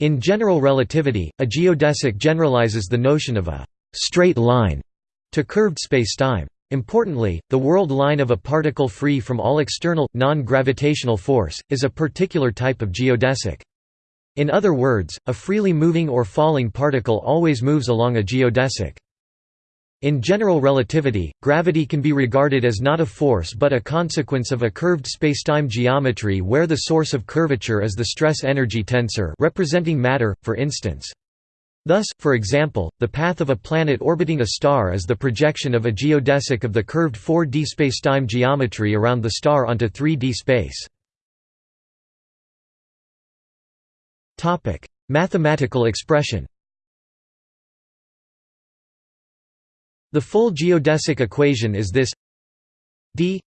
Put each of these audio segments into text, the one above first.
In general relativity, a geodesic generalizes the notion of a «straight line» to curved spacetime. Importantly, the world line of a particle free from all external, non-gravitational force, is a particular type of geodesic. In other words, a freely moving or falling particle always moves along a geodesic. In general relativity, gravity can be regarded as not a force but a consequence of a curved spacetime geometry where the source of curvature is the stress-energy tensor representing matter, for instance. Thus, for example, the path of a planet orbiting a star is the projection of a geodesic of the curved 4D spacetime geometry around the star onto 3D space. Mathematical expression The full geodesic equation is this d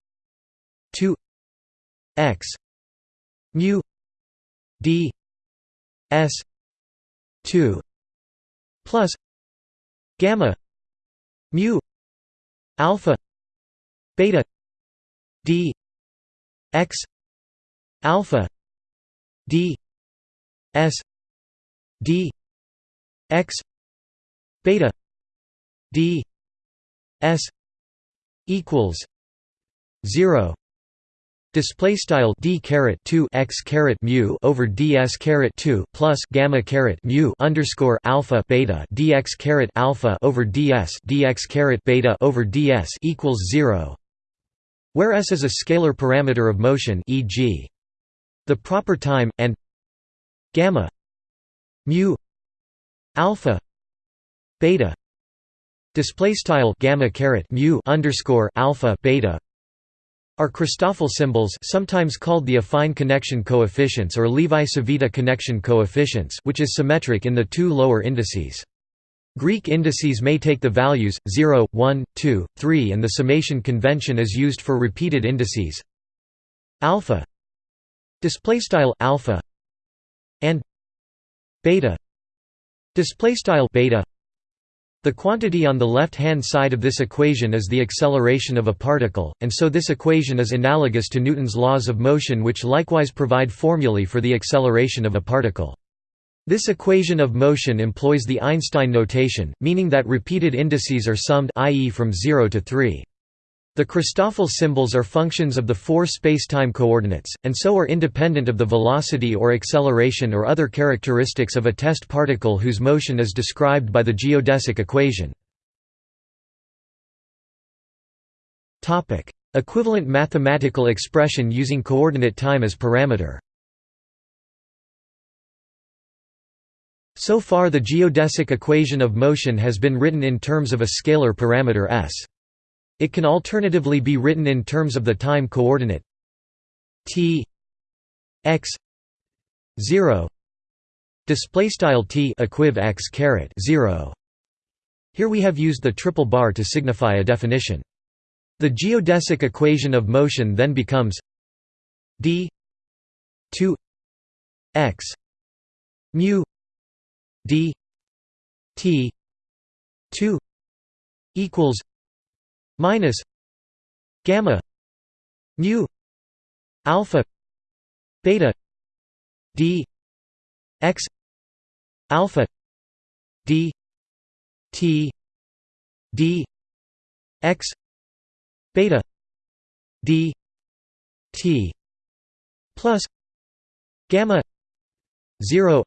2 x mu d s 2 plus gamma mu alpha beta d x alpha d s d x beta d s equals 0 Display style d caret two x caret mu over ds caret two plus gamma caret mu underscore alpha beta dx caret alpha over ds dx caret beta over ds equals zero, where s is a scalar parameter of motion, e.g., the proper time, and gamma mu alpha beta display style gamma caret mu underscore alpha beta are Christoffel symbols sometimes called the affine connection coefficients or Levi-Civita connection coefficients which is symmetric in the two lower indices. Greek indices may take the values 0, 1, 2, 3 and the summation convention is used for repeated indices alpha display style alpha and beta display style beta the quantity on the left-hand side of this equation is the acceleration of a particle, and so this equation is analogous to Newton's laws of motion which likewise provide formulae for the acceleration of a particle. This equation of motion employs the Einstein notation, meaning that repeated indices are summed i.e. from 0 to 3. The Christoffel symbols are functions of the four spacetime coordinates, and so are independent of the velocity or acceleration or other characteristics of a test particle whose motion is described by the geodesic equation. Equivalent mathematical expression using coordinate time as parameter So far the geodesic equation of motion has been written in terms of a scalar parameter s. It can alternatively be written in terms of the time coordinate t x 0 display style t equiv x caret 0 here we have used the triple bar to signify a definition. The geodesic equation of motion then becomes d 2 x mu d t 2 equals minus gamma mu alpha beta d x alpha d t d x beta d t plus gamma 0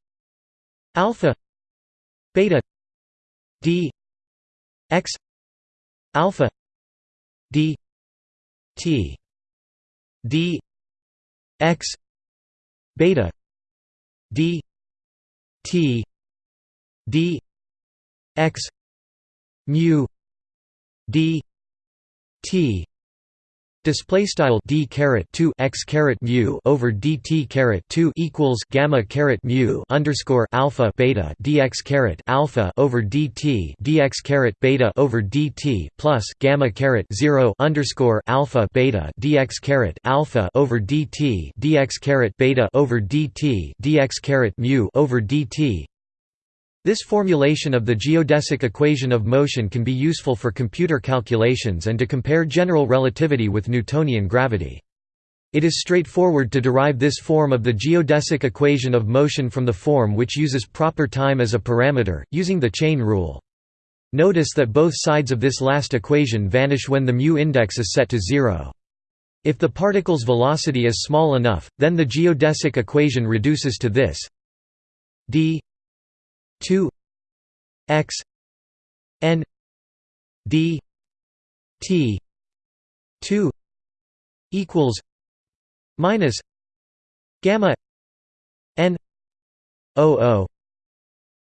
alpha beta d x alpha d t d x beta d t d x mu d t Display style d caret two x caret mu over dt caret two equals gamma caret mu underscore alpha beta dx caret alpha over dt dx caret beta over dt plus gamma caret zero underscore alpha beta dx caret alpha over dt dx caret beta over dt dx caret mu over dt this formulation of the geodesic equation of motion can be useful for computer calculations and to compare general relativity with Newtonian gravity. It is straightforward to derive this form of the geodesic equation of motion from the form which uses proper time as a parameter, using the chain rule. Notice that both sides of this last equation vanish when the mu index is set to zero. If the particle's velocity is small enough, then the geodesic equation reduces to this d 2 x n d t 2 equals minus gamma n o o.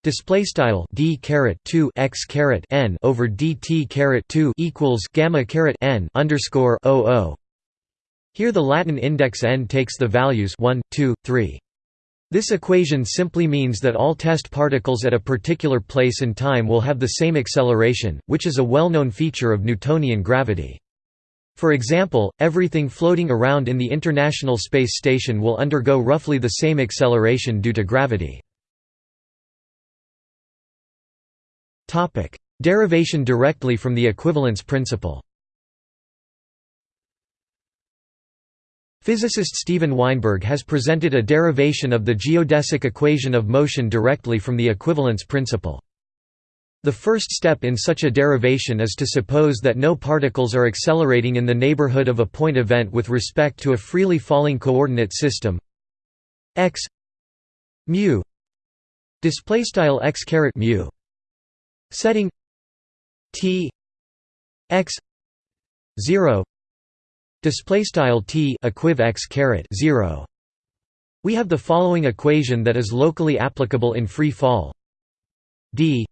Display style d caret 2 x caret n over dt caret 2 equals gamma caret n underscore o o. Here the Latin index n takes the values 1 2 3 this equation simply means that all test particles at a particular place and time will have the same acceleration, which is a well-known feature of Newtonian gravity. For example, everything floating around in the International Space Station will undergo roughly the same acceleration due to gravity. Derivation directly from the equivalence principle Physicist Steven Weinberg has presented a derivation of the geodesic equation of motion directly from the equivalence principle. The first step in such a derivation is to suppose that no particles are accelerating in the neighborhood of a point event with respect to a freely falling coordinate system x mu display style x caret mu setting t x 0 display style t equiv x caret 0 we have the following equation that is locally applicable in free fall. D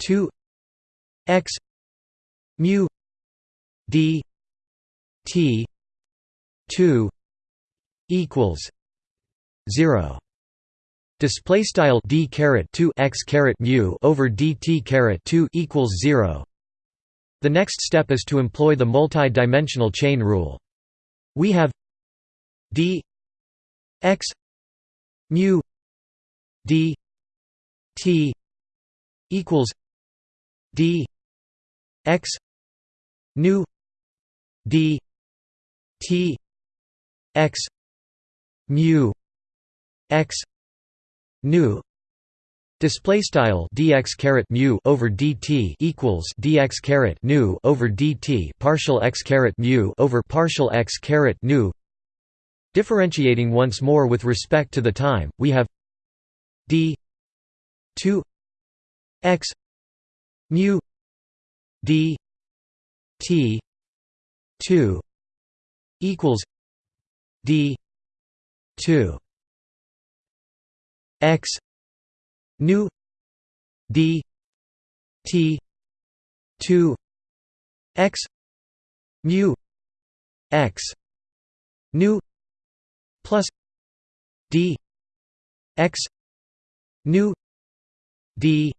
2 x mu d t 2 equals 0 display style d caret 2 x caret mu over dt caret 2 equals 0 the next step is to employ the multi-dimensional chain rule. We have d x mu d t equals d x nu d t x mu x nu Display style dx caret mu over dt equals dx caret nu over dt partial x caret mu over partial x caret nu. Differentiating once more with respect to the time, we have d 2 x mu d t 2 equals d 2 x nu d t 2 x mu x nu plus d x nu d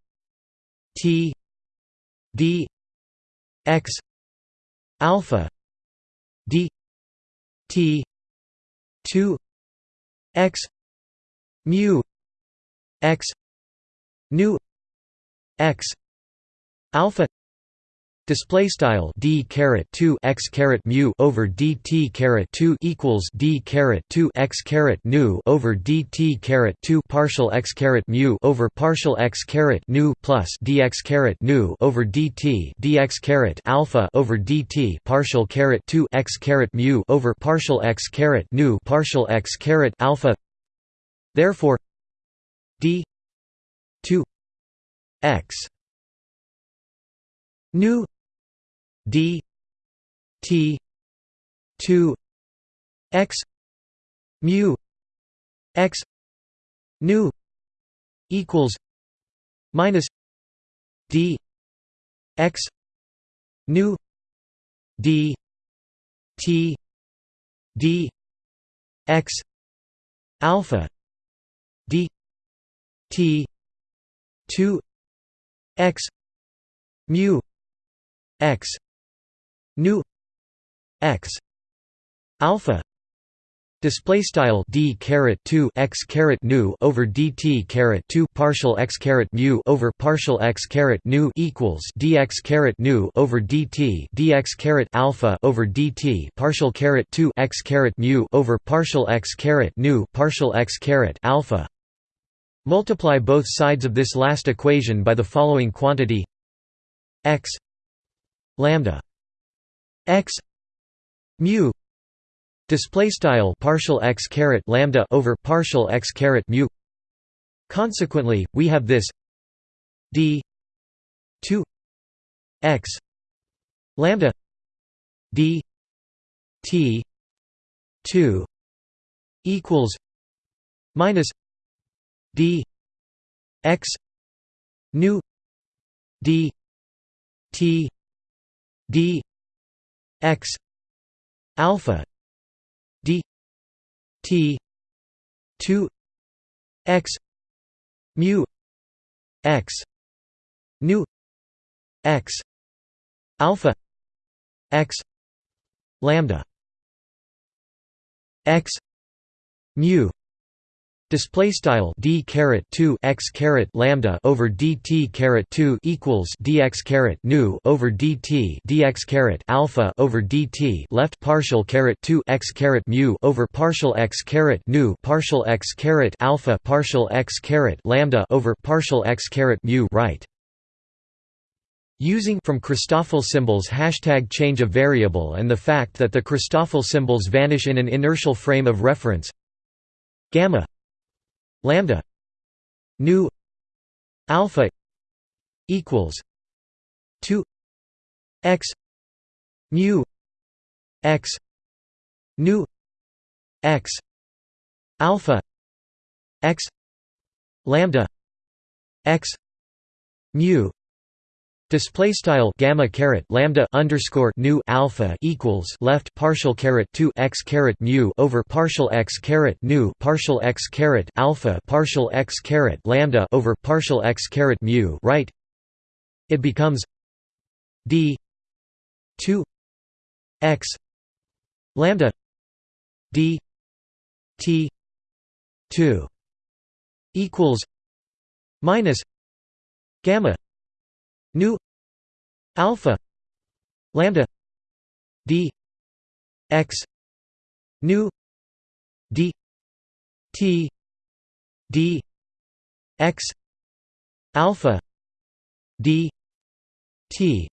t d x alpha d t 2 x mu x nu x alpha display style d caret 2 x caret mu over dt caret 2 equals d caret 2 x caret nu over dt caret 2 partial x caret mu over partial x caret nu plus dx caret nu over dt dx caret alpha over dt partial caret 2 x caret mu over partial x caret nu partial x caret alpha. Therefore d 2 x nu d t 2 x mu x nu equals minus d x nu d t d x alpha d t 2 x mu x nu x alpha Display style d caret 2 x caret nu over dt caret 2 partial x caret mu over partial x caret nu equals dx caret nu over dt dx caret alpha over dt partial caret 2 x caret mu over partial x caret nu partial x caret alpha. Multiply both sides of this last equation by the following quantity. X lambda x mu display style partial x caret lambda over partial x caret mu. Consequently we have this d 2 x lambda d t 2 equals minus d x nu d t d x alpha d t 2 x mu x nu x alpha x lambda x mu Display style d caret 2 x caret lambda over dt caret 2 equals dx caret nu over dt dx caret alpha over dt left partial caret 2 x caret mu over partial x caret nu partial x caret alpha partial x caret lambda over partial x caret mu right. Using from Christoffel symbols hashtag change of variable and the fact that the Christoffel symbols vanish in an inertial frame of reference gamma lambda nu alpha equals 2 x mu x nu x alpha x lambda x mu Display style gamma caret lambda underscore nu alpha equals left partial caret two x caret mu over partial x caret nu partial x caret alpha partial x caret lambda over partial x caret mu right. It becomes d two x lambda d t two equals minus gamma nu alpha lambda d x nu d t d x alpha d t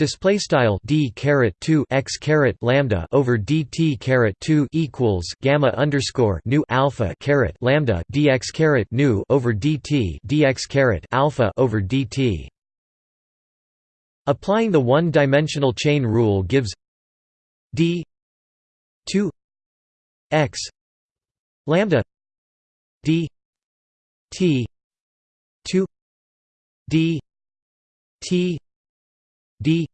Display style d caret two x caret lambda over dt caret two equals gamma underscore nu alpha caret lambda dx caret nu over dt dx caret alpha over dt. Applying the one-dimensional chain rule gives d two x lambda d t two d t d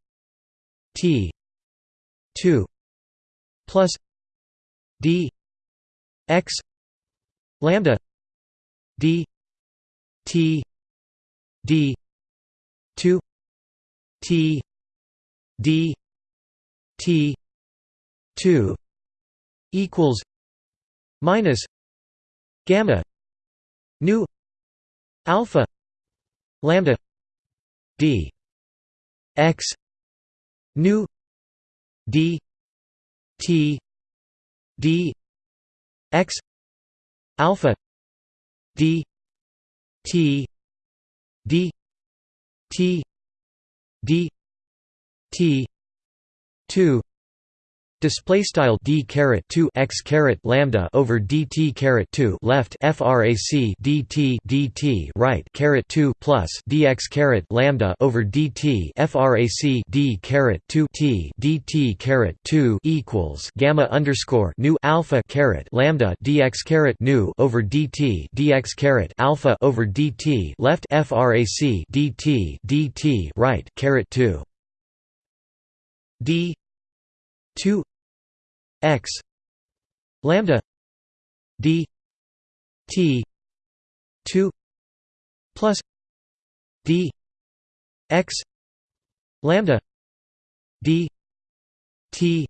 t 2 plus d x lambda d t d 2 t d t 2 equals minus gamma nu alpha lambda d x nu d t d x alpha d t d t d t 2 Display style d caret 2 x caret lambda over dt caret 2 left frac dt dt right caret 2 plus dx caret lambda over dt frac d caret 2 t dt caret 2 equals gamma underscore nu alpha caret lambda dx caret nu over dt dx caret alpha over dt left frac dt dt right caret 2 d 2 x lambda d t 2 plus d x lambda d t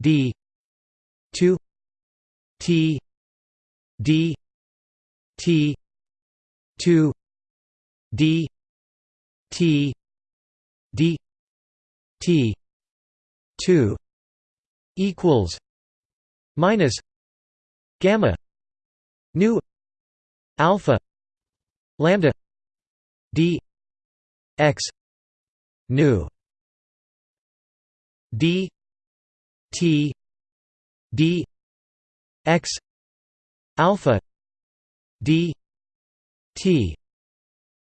d 2 T D T two D T D T two equals minus gamma nu alpha lambda d x nu d t d x alpha d t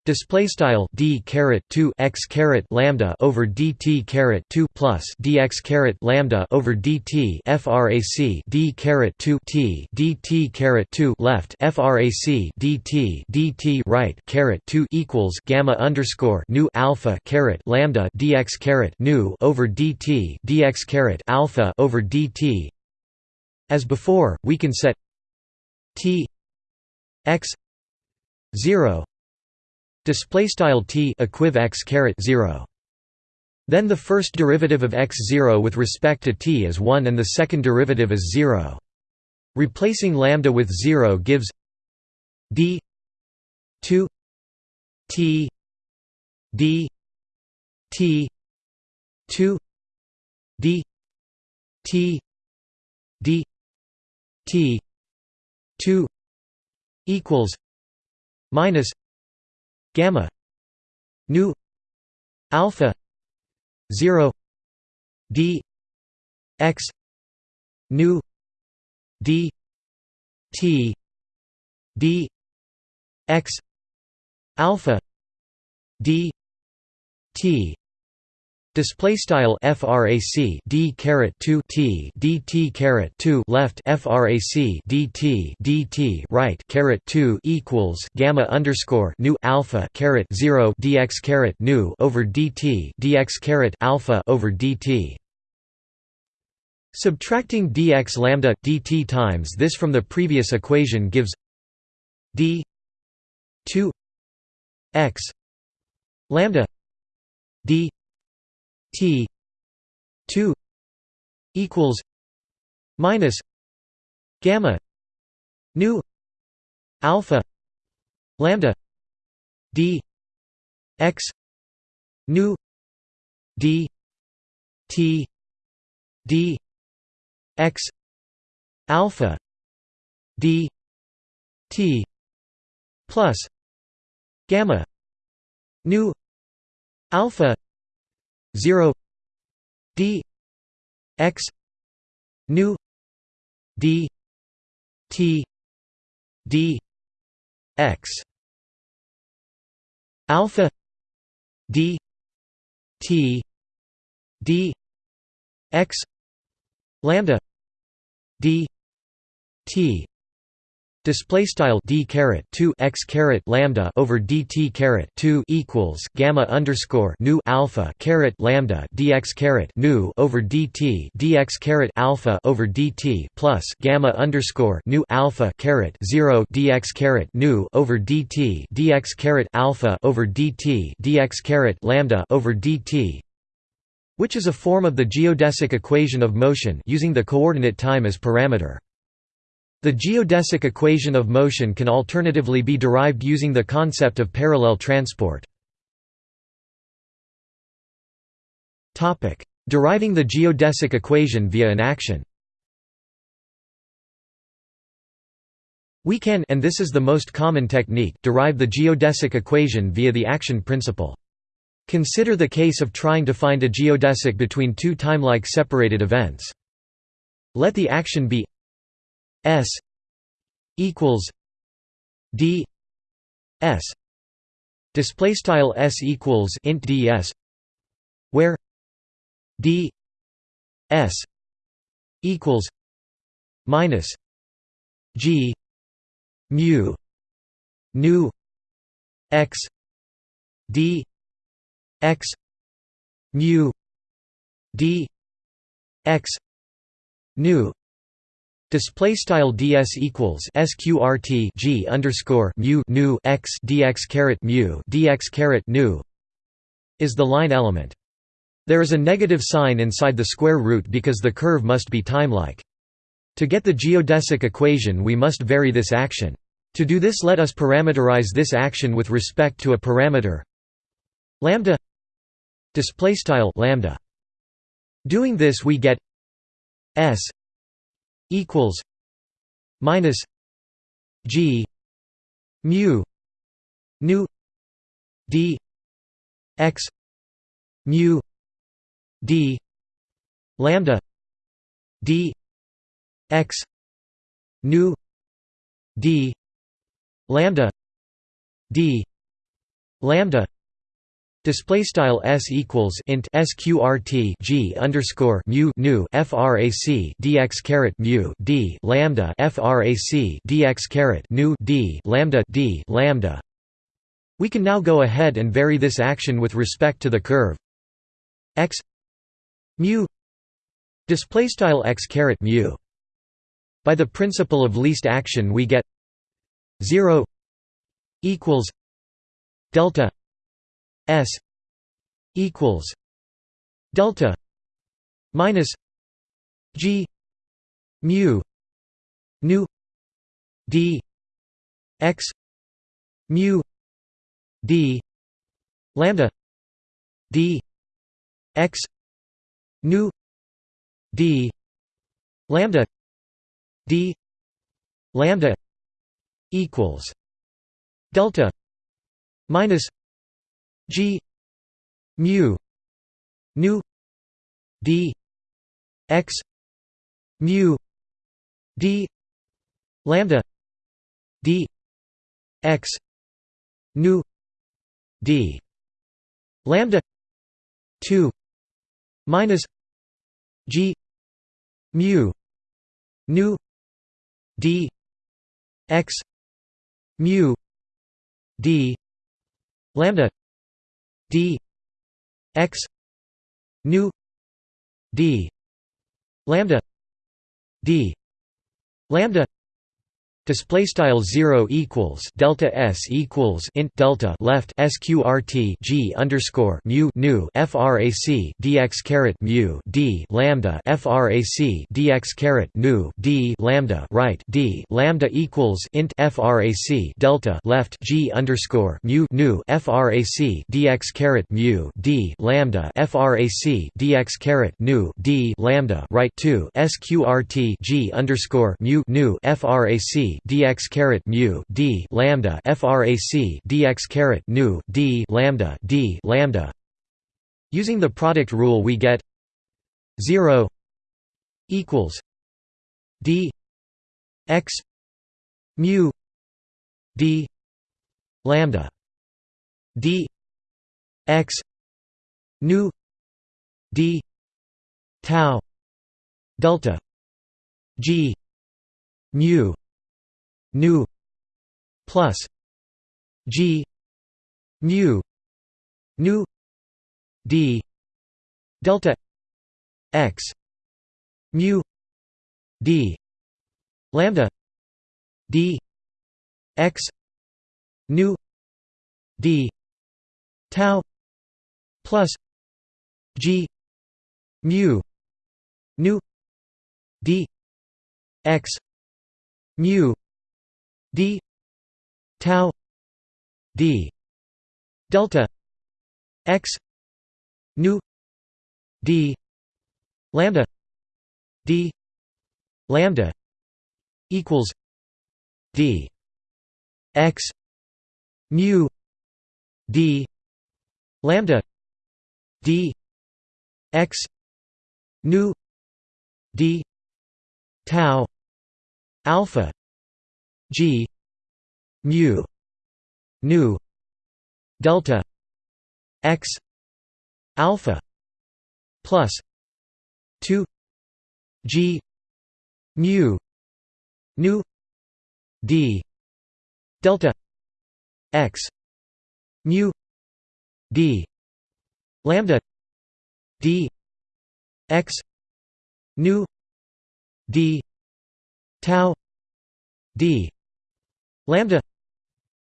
Display style d caret two x caret lambda over dt caret two plus dx caret lambda over dt frac d caret two t dt caret two left frac dt dt right caret two equals gamma underscore nu alpha caret lambda dx caret nu over dt dx caret alpha over dt. As before, we can set t x zero display style t equiv x caret 0 then the first derivative of x0 with respect to t is 1 and the second derivative is 0 replacing lambda with 0 gives d 2 t d t 2 d t d t 2 equals minus gamma nu alpha 0 d x nu d t d x alpha d t Display style frac d caret 2 t dt caret 2 left frac dt dt right caret 2 equals gamma underscore nu alpha caret 0 dx caret nu over dt dx caret alpha over dt. Subtracting dx lambda dt times this from the previous equation gives d 2 x lambda d T two equals minus gamma nu alpha lambda d x nu d t d x alpha d t plus gamma nu alpha 0 d x nu d t d x. Alpha d t d x. Lambda d t Display style d caret two x caret lambda over dt caret two equals gamma underscore nu alpha caret lambda dx caret nu over dt dx caret alpha over dt plus gamma underscore nu alpha caret zero dx caret nu over dt dx caret alpha over dt dx caret lambda over dt which is a form of the geodesic equation of motion using the coordinate time as parameter. The geodesic equation of motion can alternatively be derived using the concept of parallel transport. Deriving the geodesic equation via an action We can and this is the most common technique derive the geodesic equation via the action principle. Consider the case of trying to find a geodesic between two timelike separated events. Let the action be S equals D S display style S equals int DS where D S equals minus G mu nu x D x mu D x nu Display style ds equals sqrt g underscore mu nu x dx caret mu dx caret nu is the line element. There is a negative sign inside the square root because the curve must be timelike. To get the geodesic equation we must vary this action. To do this let us parameterize this action with respect to a parameter lambda display style lambda doing this we get s equals minus g mu nu d x mu d lambda d x nu d lambda d lambda Display style s equals int sqrt g underscore mu nu frac dx caret mu d lambda frac dx caret nu d lambda d lambda. We can now go ahead and vary this action with respect to the curve x mu display style x caret mu. By the principle of least action, we get zero equals delta S equals delta minus G mu nu D x mu D lambda D x nu D lambda D lambda equals delta minus G mu nu D x mu D lambda D x nu D lambda 2 minus G mu nu D x mu D lambda d x nu d lambda d lambda Display style zero equals delta s equals int delta left sqrt g underscore mu nu frac dx caret mu d lambda frac dx caret nu d lambda right d lambda equals int frac delta left g underscore mu nu frac dx caret mu d lambda frac dx caret nu d lambda right two sqrt g underscore mu nu frac dx caret mu d lambda frac dx caret nu d lambda d lambda. Using the product rule, we get zero equals d x mu d lambda d x nu d tau delta g mu nu plus g mu nu d delta x mu d lambda d x nu d tau plus g mu nu d x mu d tau d delta x nu d lambda d lambda equals d x mu d lambda d x nu d tau alpha G mu nu delta x alpha plus 2 G mu nu d delta x mu d lambda d x nu d tau d lambda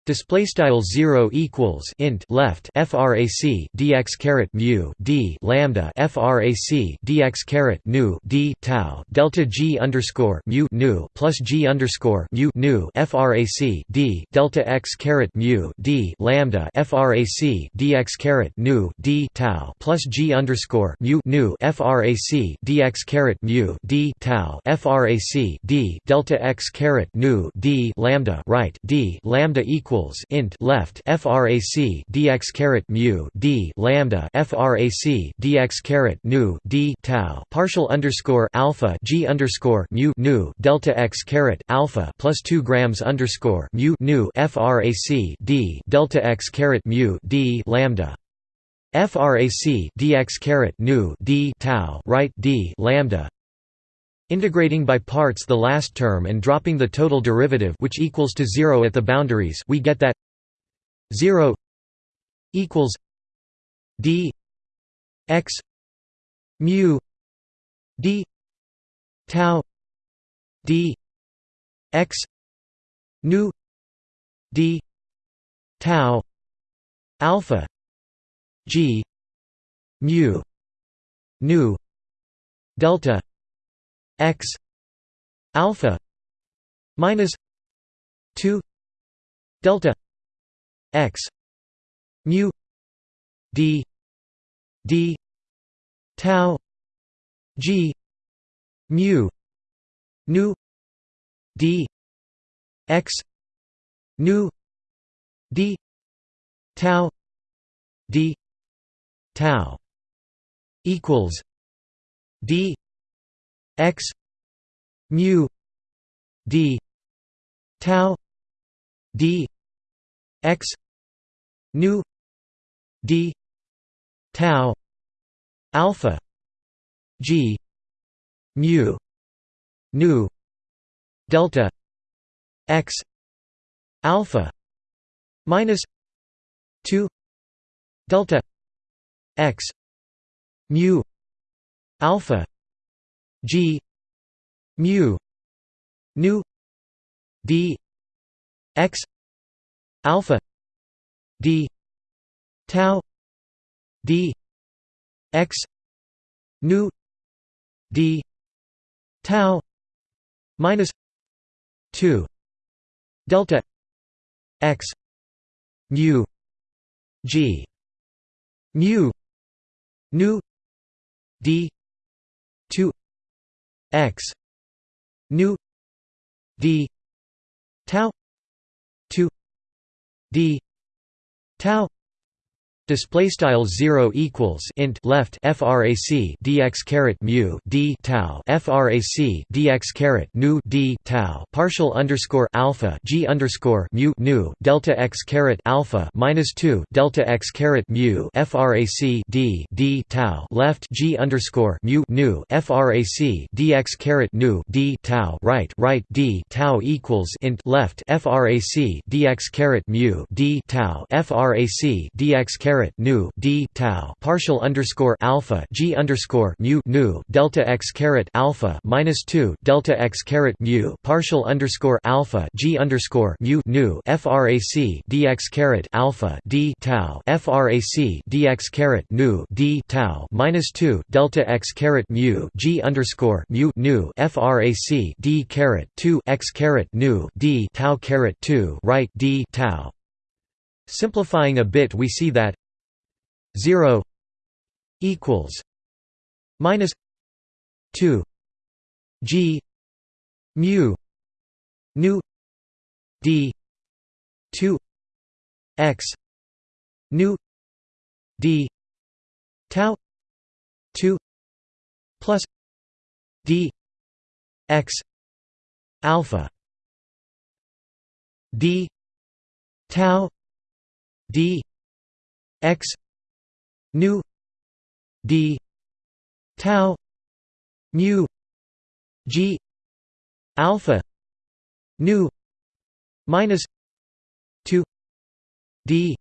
Display style zero equals int left frac dx caret mu d lambda frac dx caret nu d tau delta g underscore mu nu plus g underscore mu nu frac d delta x caret mu d lambda frac dx caret nu d tau plus g underscore mu nu frac dx caret mu d tau frac d delta x caret nu d lambda right d lambda equals equals int left frac dx caret mu d lambda frac dx caret nu d tau. Partial underscore alpha g underscore mu nu delta x caret alpha plus two grams underscore mu nu frac d delta x caret mu d lambda. Frac dx caret nu d tau right d lambda Integrating by parts the last term and dropping the total derivative which equals to 0 at the boundaries we get that 0 equals d x mu d tau d x nu d tau alpha g mu nu delta x alpha minus 2 delta x mu d d tau g mu nu d x nu d tau d tau equals d x mu d tau d x nu d tau alpha g mu nu delta x alpha minus 2 delta x mu alpha G mu nu D X alpha D tau D X nu D tau minus two delta X mu G mu nu D x. Nu. D. Tau. 2 d. Tau Display style zero equals int left frac dx caret mu d tau frac dx caret nu d tau partial underscore alpha g underscore mu nu delta x caret alpha minus two delta x caret mu frac d d tau left g underscore mu nu frac dx caret nu d tau right right d tau equals int left frac dx caret mu d tau frac dx caret caret nu d tau. Partial underscore alpha g underscore mu nu. Delta x caret alpha minus two delta x caret mu. Partial underscore alpha g underscore mu nu. Frac dx caret alpha d tau. Frac dx caret nu d tau. Minus two delta x caret mu g underscore mu nu. Frac d caret two x caret nu d tau caret two right d tau. Simplifying a bit we see that 0 equals minus 2 g mu nu d 2 x nu d tau 2 plus d x alpha d tau d x nu d tau mu g alpha nu minus 2 d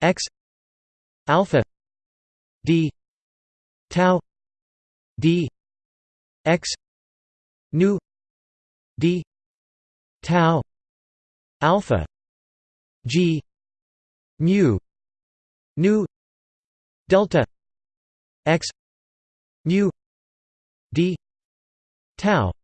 x alpha d tau d x nu d tau alpha g mu nu delta x mu d tau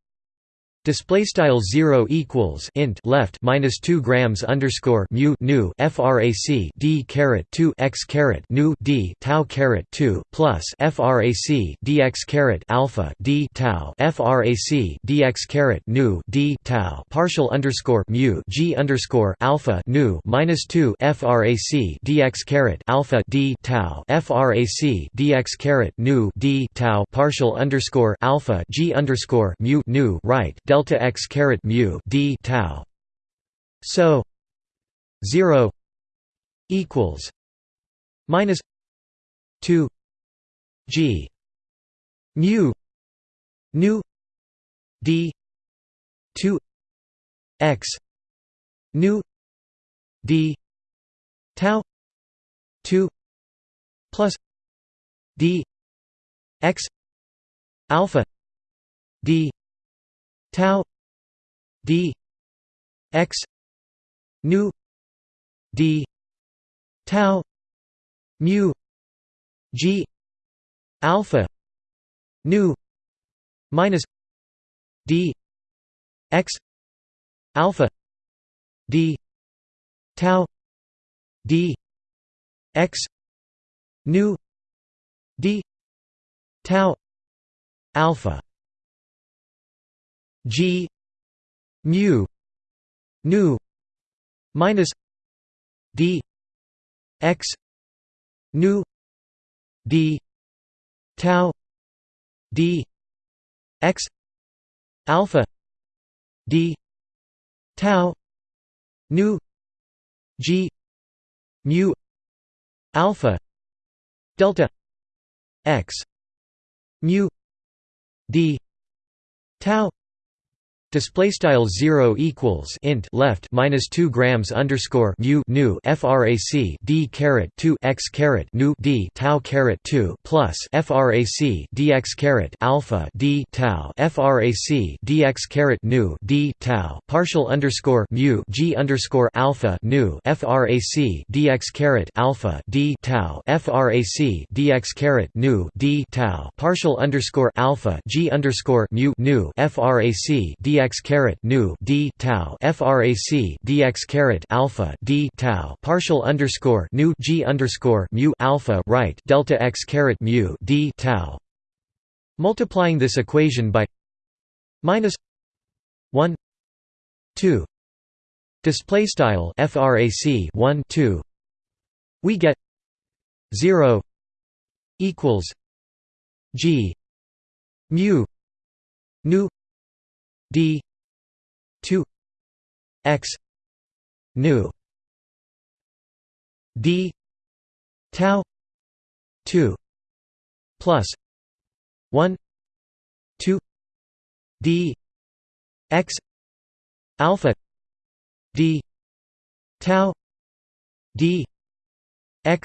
Display style zero equals int left minus two grams underscore mu nu frac d caret two x caret nu d tau caret two plus frac dx caret alpha d tau frac dx caret nu d tau. Partial underscore mu g underscore alpha nu minus two frac dx caret alpha d tau frac dx caret nu d tau. Partial underscore alpha g underscore mu nu right delta delta x caret mu d tau. So zero equals minus two g mu nu d two x nu d tau two plus d x alpha d tau d x nu d tau mu g alpha nu minus d x alpha d tau d x nu d tau alpha G mu nu minus D x nu D tau D x alpha D tau nu G mu alpha delta x mu D tau Display style zero equals int left minus two grams underscore mu nu frac d caret two x caret nu d tau caret two plus frac dx caret alpha d tau frac dx caret nu d tau partial underscore mu g underscore alpha nu frac dx caret alpha d tau frac dx caret nu d tau partial underscore alpha g underscore mu nu frac d dx caret nu d tau frac dx caret alpha d tau partial underscore nu g underscore mu alpha right delta x caret mu d tau. Multiplying this equation by minus one two display style frac 1 2 we get 0 equals g mu nu d 2 x nu d tau 2 plus 1 2 d x alpha d tau d x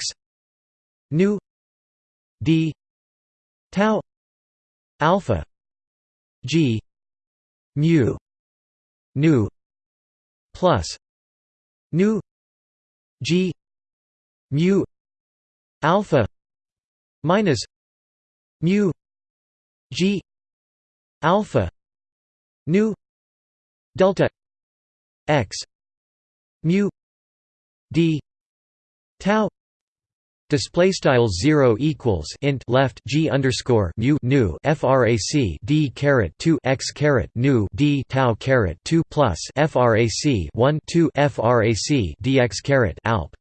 nu d tau alpha g mu nu plus. Nu g. Mu. Alpha. Minus. Mu. G. Alpha. Nu delta. X. Mu. D. Tau Display style zero equals int left g underscore mu nu frac d caret two x caret nu d tau caret two plus frac one two frac dx caret alp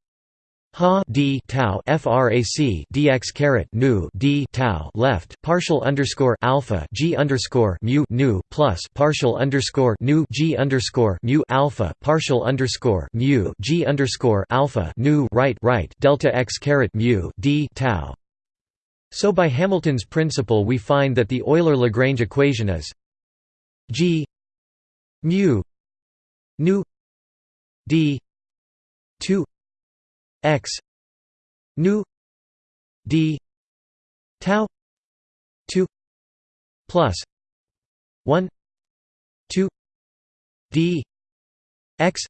ha d tau frac dx caret nu d tau left partial underscore alpha g underscore mu nu plus partial underscore nu g underscore mu alpha partial underscore mu g underscore alpha nu right right delta x caret mu d tau. So by Hamilton's principle we find that the Euler-Lagrange equation is g mu nu d 2 x nu d tau 2 plus 1 2 d x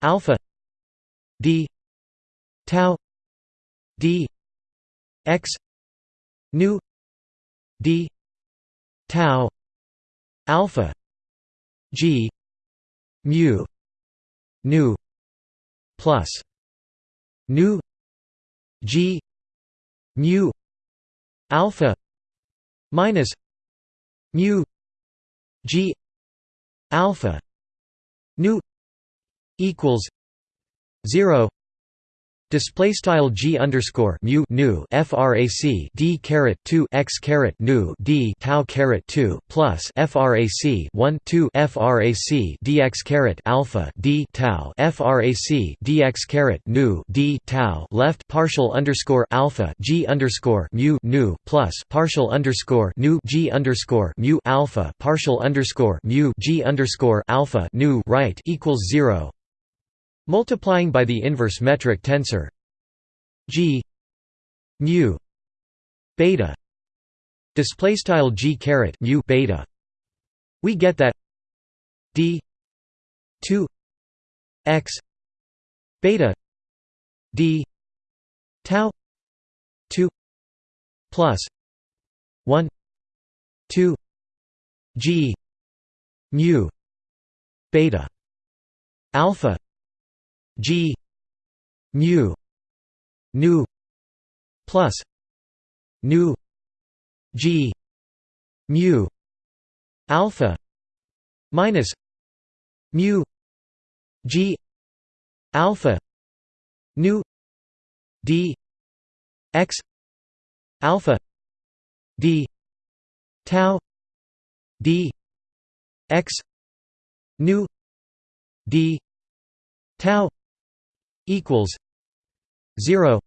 alpha d tau d x nu d tau alpha g mu nu plus nu g mu alpha minus mu g alpha nu equals 0 Display style g underscore mu nu frac d caret two x caret nu d tau caret two plus frac one two frac dx caret alpha d tau frac dx caret nu d tau left partial underscore alpha g underscore mu nu plus partial underscore nu g underscore mu alpha partial underscore mu g underscore alpha nu right equals zero Multiplying by the inverse metric tensor g mu beta display style g caret mu beta. We get that d 2 x beta d tau 2 plus 1 2 g mu beta alpha G mu nu plus nu G mu alpha minus mu G alpha nu D x alpha D tau D x nu D tau equals 0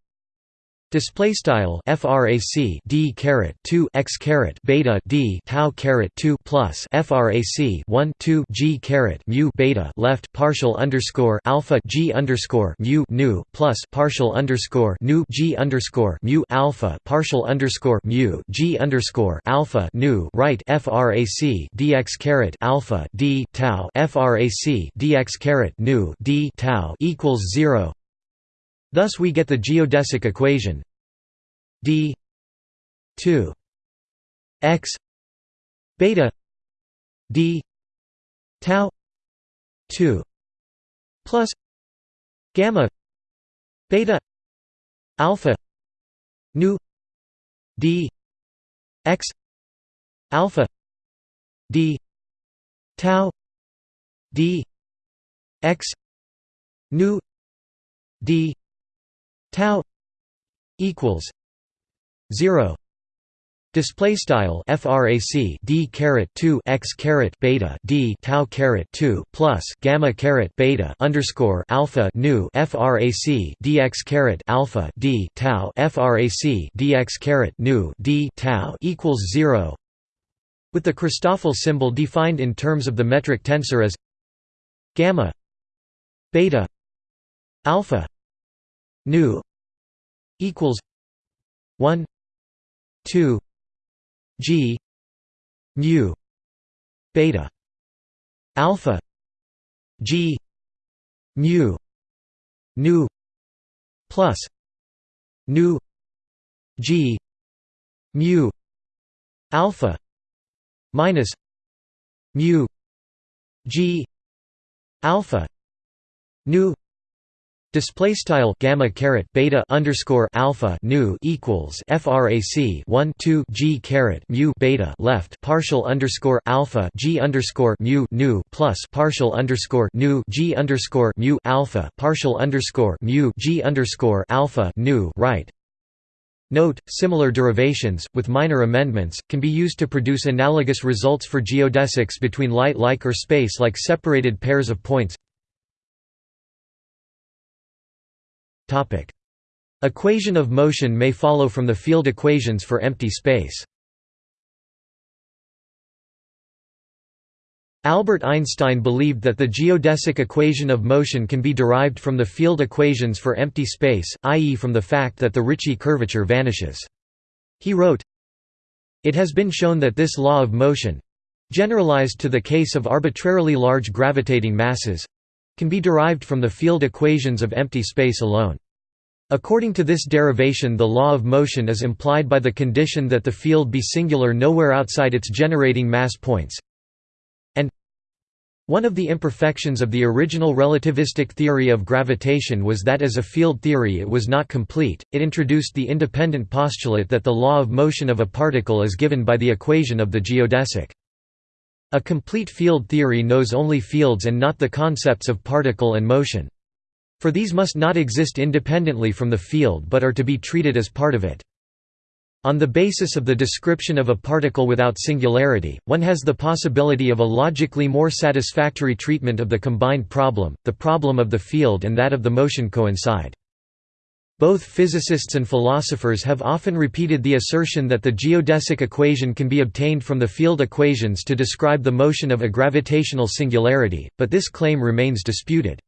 Display style frac d caret 2 x caret beta d tau caret 2 plus frac 1 2 g caret mu beta left partial underscore alpha g underscore mu nu plus partial underscore nu g underscore mu alpha partial underscore mu g underscore alpha nu right frac dx caret alpha d tau frac dx caret nu d tau equals zero Thus we get the geodesic equation d 2 x beta d tau 2 plus gamma beta alpha nu d x alpha d tau d x nu d tau equals 0 Display style frac d caret 2 x caret beta d tau caret 2 plus gamma caret beta underscore alpha nu frac dx caret alpha d tau frac dx caret nu d tau equals zero. With the Christoffel symbol defined in terms of the metric tensor as gamma beta alpha nu equals 1 2 g mu beta alpha g mu nu plus nu g mu alpha minus mu g alpha nu Display style gamma caret beta underscore alpha nu equals frac 1 2 g caret mu beta left partial underscore alpha g underscore mu nu plus partial underscore nu g underscore mu alpha partial underscore mu g underscore alpha nu right. Note, similar derivations, with minor amendments, can be used to produce analogous results for geodesics between light-like or space-like separated pairs of points. Equation of motion may follow from the field equations for empty space. Albert Einstein believed that the geodesic equation of motion can be derived from the field equations for empty space, i.e. from the fact that the Ricci curvature vanishes. He wrote, It has been shown that this law of motion—generalized to the case of arbitrarily large gravitating masses, can be derived from the field equations of empty space alone. According to this derivation the law of motion is implied by the condition that the field be singular nowhere outside its generating mass points, and one of the imperfections of the original relativistic theory of gravitation was that as a field theory it was not complete, it introduced the independent postulate that the law of motion of a particle is given by the equation of the geodesic. A complete field theory knows only fields and not the concepts of particle and motion. For these must not exist independently from the field but are to be treated as part of it. On the basis of the description of a particle without singularity, one has the possibility of a logically more satisfactory treatment of the combined problem, the problem of the field and that of the motion coincide. Both physicists and philosophers have often repeated the assertion that the geodesic equation can be obtained from the field equations to describe the motion of a gravitational singularity, but this claim remains disputed.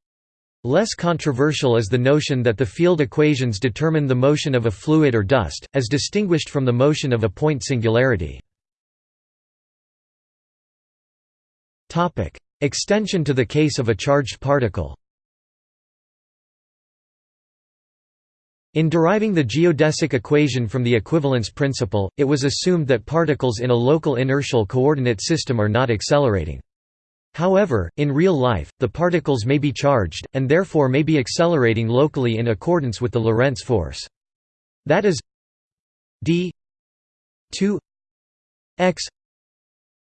Less controversial is the notion that the field equations determine the motion of a fluid or dust, as distinguished from the motion of a point singularity. Extension to the case of a charged particle In deriving the geodesic equation from the equivalence principle, it was assumed that particles in a local inertial coordinate system are not accelerating. However, in real life, the particles may be charged, and therefore may be accelerating locally in accordance with the Lorentz force. That is d 2 x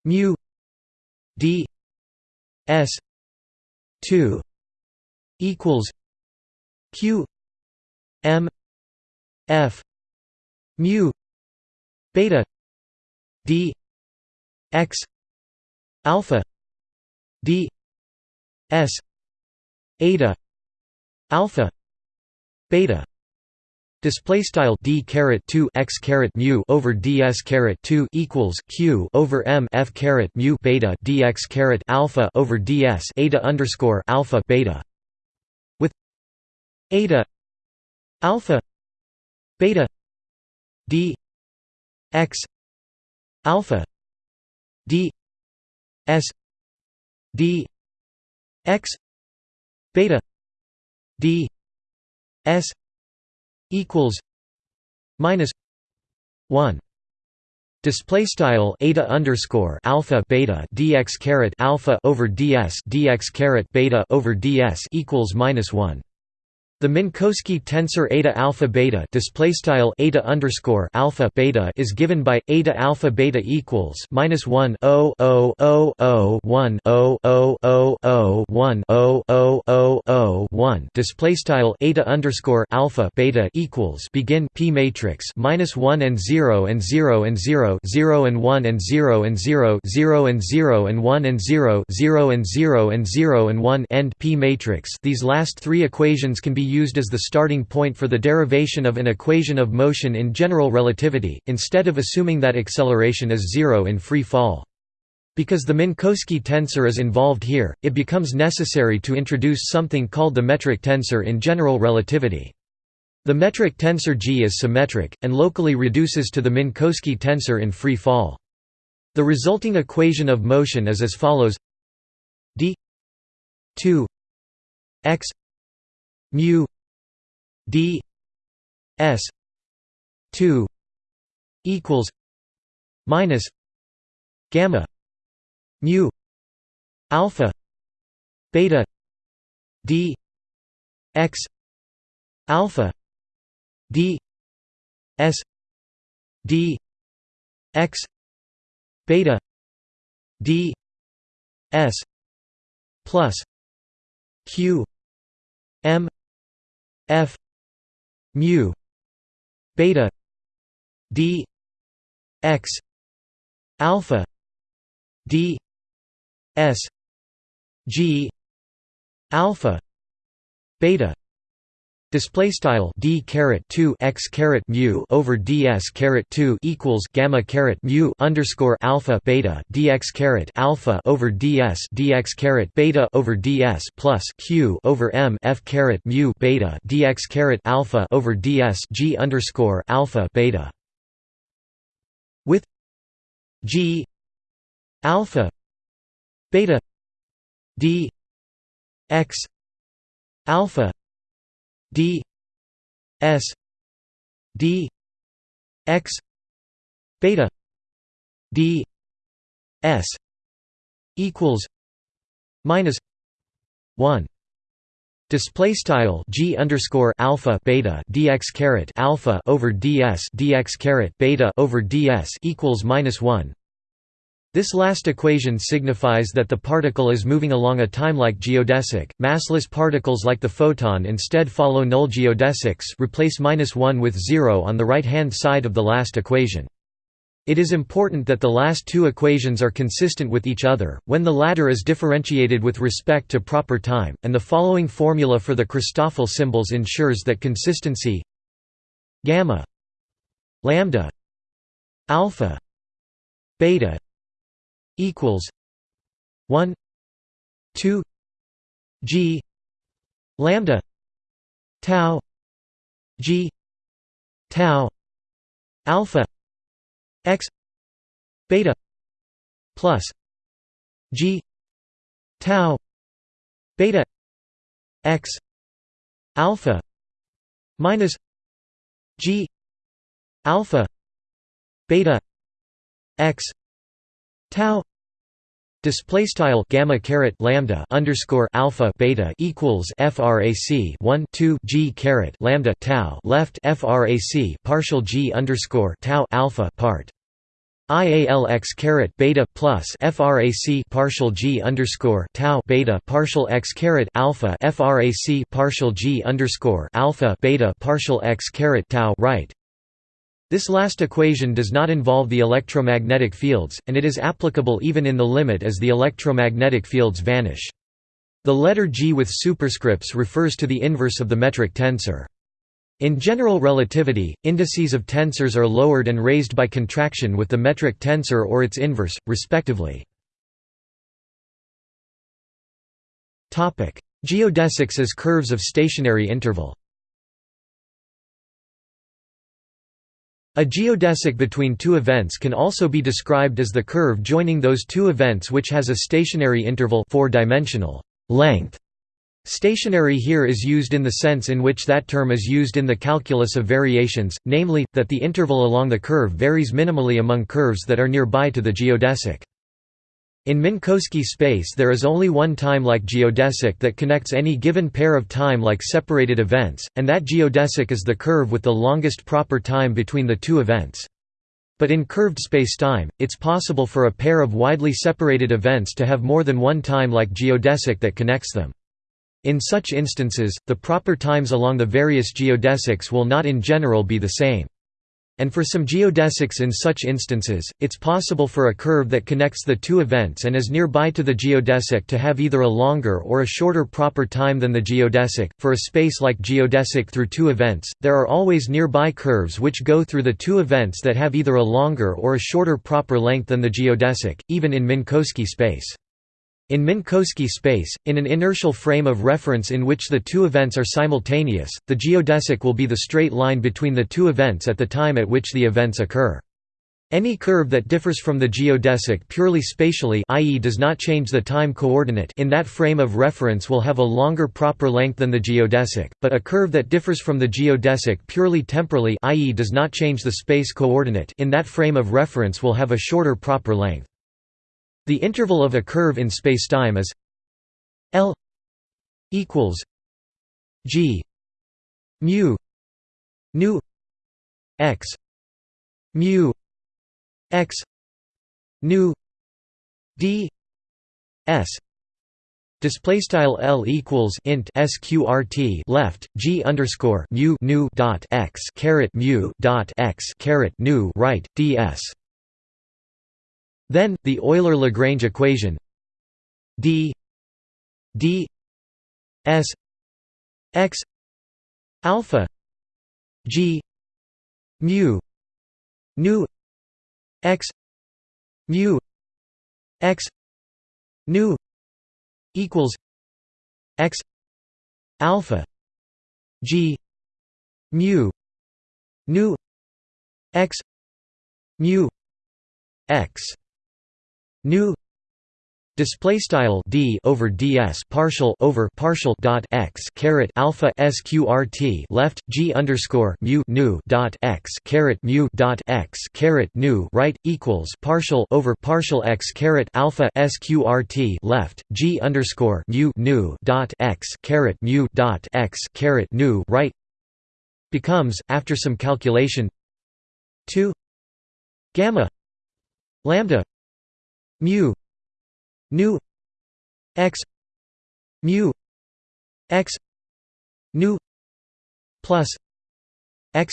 mu d s 2 equals q m f mu beta d x alpha d s eta alpha beta. Display style d caret two x caret mu over ds caret two equals q over m f caret mu beta dx caret alpha over ds eta underscore alpha beta, with eta alpha beta d x alpha d s d x beta d s equals minus 1 Display style eta underscore alpha beta dx caret alpha over ds dx caret beta over ds equals minus one. The Minkowski tensor eta alpha beta display style eta underscore alpha beta is given by eta alpha beta equals minus one o o o o one o o o o one o o o o one display style eta underscore alpha beta equals begin p matrix minus one and zero and zero and zero zero and one and zero and zero zero and zero and one and zero zero and zero and zero and one end p matrix. These last three equations can be used as the starting point for the derivation of an equation of motion in general relativity, instead of assuming that acceleration is zero in free fall. Because the Minkowski tensor is involved here, it becomes necessary to introduce something called the metric tensor in general relativity. The metric tensor G is symmetric, and locally reduces to the Minkowski tensor in free fall. The resulting equation of motion is as follows d 2 x mu d s 2 equals minus gamma mu alpha beta d x alpha d s d x beta d s plus q m f mu beta d x alpha d s g alpha beta Display style d caret two x caret mu over ds caret two equals gamma caret mu underscore alpha beta dx caret alpha over ds dx caret beta over ds plus q over m f caret mu beta dx caret alpha over ds g underscore alpha beta. With g alpha beta d x alpha d s d x beta d s equals minus 1 Display style g underscore alpha beta dx caret alpha over ds dx caret beta over ds equals minus one. This last equation signifies that the particle is moving along a timelike geodesic. Massless particles like the photon instead follow null geodesics. Replace minus one with zero on the right hand side of the last equation. It is important that the last two equations are consistent with each other, when the latter is differentiated with respect to proper time, and the following formula for the Christoffel symbols ensures that consistency gamma lambda alpha beta equals 1 2 g lambda tau g tau alpha x beta plus g tau beta x alpha minus g alpha beta x tau Display style gamma caret lambda underscore alpha beta equals frac 1 2 g caret lambda tau left frac partial g underscore tau alpha partial x caret beta plus frac partial g underscore tau beta partial x caret alpha frac partial g underscore alpha beta partial x caret tau right this last equation does not involve the electromagnetic fields, and it is applicable even in the limit as the electromagnetic fields vanish. The letter g with superscripts refers to the inverse of the metric tensor. In general relativity, indices of tensors are lowered and raised by contraction with the metric tensor or its inverse, respectively. Geodesics as curves of stationary interval A geodesic between two events can also be described as the curve joining those two events which has a stationary interval four-dimensional length. Stationary here is used in the sense in which that term is used in the calculus of variations, namely, that the interval along the curve varies minimally among curves that are nearby to the geodesic. In Minkowski space there is only one time-like geodesic that connects any given pair of time-like separated events, and that geodesic is the curve with the longest proper time between the two events. But in curved spacetime, it's possible for a pair of widely separated events to have more than one time-like geodesic that connects them. In such instances, the proper times along the various geodesics will not in general be the same. And for some geodesics in such instances, it's possible for a curve that connects the two events and is nearby to the geodesic to have either a longer or a shorter proper time than the geodesic. For a space like geodesic through two events, there are always nearby curves which go through the two events that have either a longer or a shorter proper length than the geodesic, even in Minkowski space. In Minkowski space, in an inertial frame of reference in which the two events are simultaneous, the geodesic will be the straight line between the two events at the time at which the events occur. Any curve that differs from the geodesic purely spatially i.e. does not change the time coordinate in that frame of reference will have a longer proper length than the geodesic, but a curve that differs from the geodesic purely temporally i.e. does not change the space coordinate in that frame of reference will have a shorter proper length. The interval of a curve in spacetime is L equals G mu nu x mu x nu d s. Display style L equals int sqrt left G underscore mu nu dot x caret mu dot x caret nu right ds then, the Euler-Lagrange equation d d s x alpha g mu nu x mu x nu equals x alpha g mu nu x mu x nu Display style d over ds partial over partial dot x caret alpha sqrt left g underscore mu nu dot x caret mu dot x caret nu right equals partial over partial x caret alpha sqrt left g underscore mu nu dot x caret mu dot x caret nu right becomes after some calculation two gamma lambda mu nu x mu x nu plus x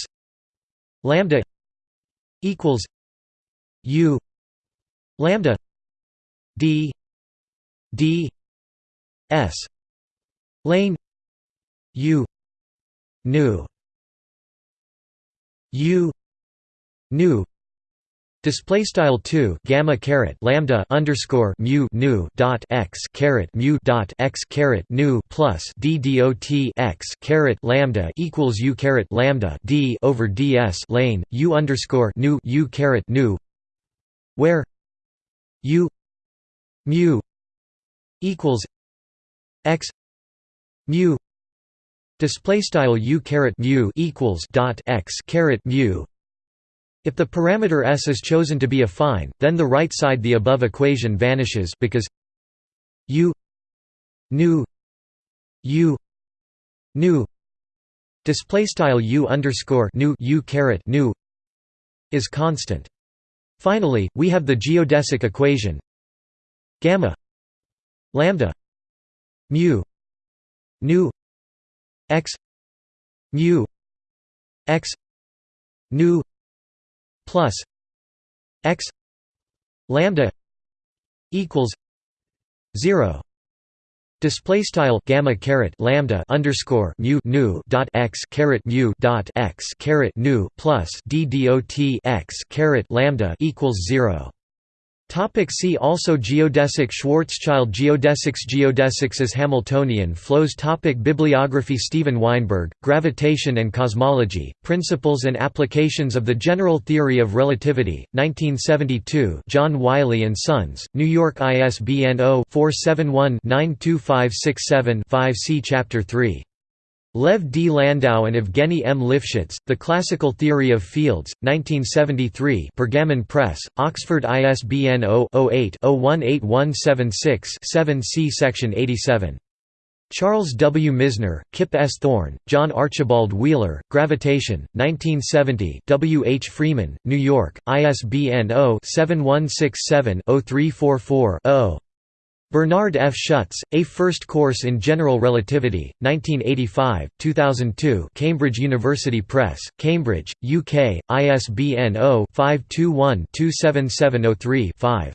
lambda equals u lambda d d s lane u nu u nu Display style two gamma caret lambda underscore mu nu dot x caret mu dot x caret nu plus d dot x caret lambda equals u caret lambda d over ds lane u underscore nu u caret nu, where u mu equals x mu display style u caret mu equals dot x caret mu if the parameter s is chosen to be affine, then the right side the above equation vanishes because u nu u nu display style u underscore nu u caret nu is constant. Finally, we have the geodesic equation gamma lambda mu nu x mu x nu plus x lambda equals 0 Display style gamma caret lambda underscore mu nu dot x caret mu dot x caret nu plus d dot x caret lambda equals zero. Topic see also Geodesic Schwarzschild Geodesics Geodesics as Hamiltonian flows Topic Bibliography Steven Weinberg, Gravitation and Cosmology, Principles and Applications of the General Theory of Relativity, 1972 John Wiley & Sons, New York ISBN 0-471-92567-5 See Chapter 3 Lev D. Landau and Evgeny M. Lifshitz, The Classical Theory of Fields, 1973 Pergamon Press, Oxford ISBN 0-08-018176-7 See Section 87. Charles W. Misner, Kip S. Thorne, John Archibald Wheeler, Gravitation, 1970 W. H. Freeman, New York, ISBN 0-7167-0344-0. Bernard F. Schutz, A First Course in General Relativity, 1985, 2002 Cambridge University Press, Cambridge, UK, ISBN 0-521-27703-5.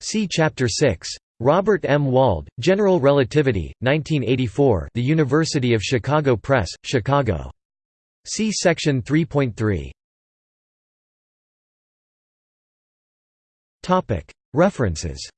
See Chapter 6. Robert M. Wald, General Relativity, 1984 The University of Chicago Press, Chicago. See Section 3.3. References